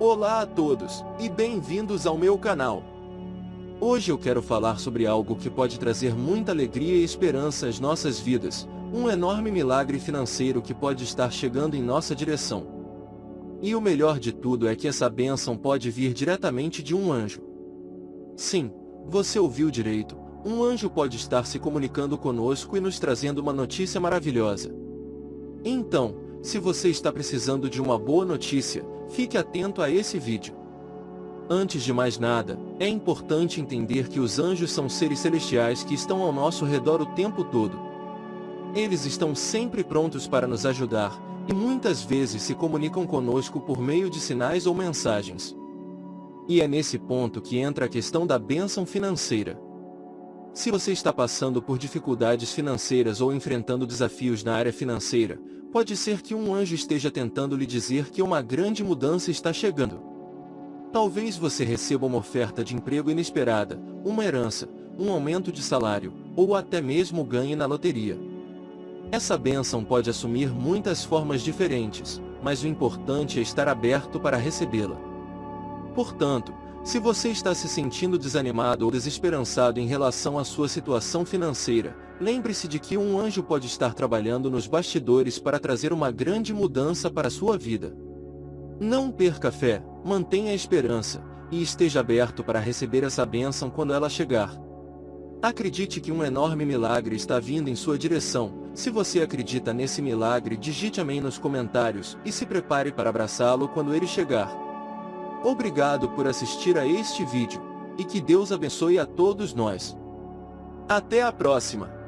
Olá a todos, e bem-vindos ao meu canal. Hoje eu quero falar sobre algo que pode trazer muita alegria e esperança às nossas vidas, um enorme milagre financeiro que pode estar chegando em nossa direção. E o melhor de tudo é que essa bênção pode vir diretamente de um anjo. Sim, você ouviu direito, um anjo pode estar se comunicando conosco e nos trazendo uma notícia maravilhosa. Então, se você está precisando de uma boa notícia, fique atento a esse vídeo. Antes de mais nada, é importante entender que os anjos são seres celestiais que estão ao nosso redor o tempo todo. Eles estão sempre prontos para nos ajudar, e muitas vezes se comunicam conosco por meio de sinais ou mensagens. E é nesse ponto que entra a questão da bênção financeira. Se você está passando por dificuldades financeiras ou enfrentando desafios na área financeira, pode ser que um anjo esteja tentando lhe dizer que uma grande mudança está chegando. Talvez você receba uma oferta de emprego inesperada, uma herança, um aumento de salário, ou até mesmo ganhe na loteria. Essa bênção pode assumir muitas formas diferentes, mas o importante é estar aberto para recebê-la. Portanto, se você está se sentindo desanimado ou desesperançado em relação à sua situação financeira, lembre-se de que um anjo pode estar trabalhando nos bastidores para trazer uma grande mudança para a sua vida. Não perca a fé, mantenha a esperança, e esteja aberto para receber essa bênção quando ela chegar. Acredite que um enorme milagre está vindo em sua direção. Se você acredita nesse milagre, digite amém nos comentários e se prepare para abraçá-lo quando ele chegar. Obrigado por assistir a este vídeo, e que Deus abençoe a todos nós. Até a próxima!